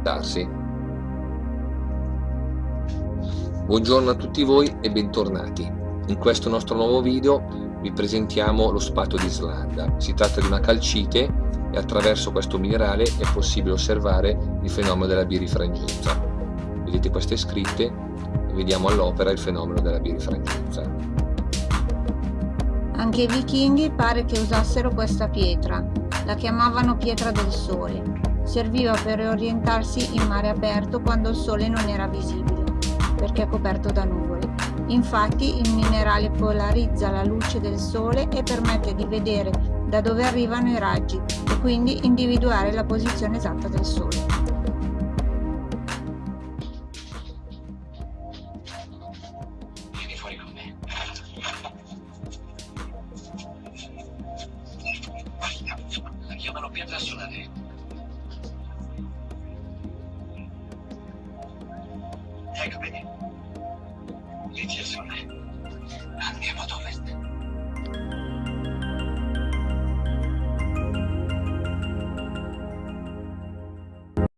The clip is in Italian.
darsi. Buongiorno a tutti voi e bentornati. In questo nostro nuovo video vi presentiamo lo spato di Islanda. Si tratta di una calcite e attraverso questo minerale è possibile osservare il fenomeno della birifrangenza. Vedete queste scritte e vediamo all'opera il fenomeno della birifrangenza. Anche i vichinghi pare che usassero questa pietra, la chiamavano pietra del sole Serviva per orientarsi in mare aperto quando il sole non era visibile, perché è coperto da nuvole. Infatti il minerale polarizza la luce del sole e permette di vedere da dove arrivano i raggi e quindi individuare la posizione esatta del sole. chiamano pietra solare. 体育部に。11ですよね。何もて。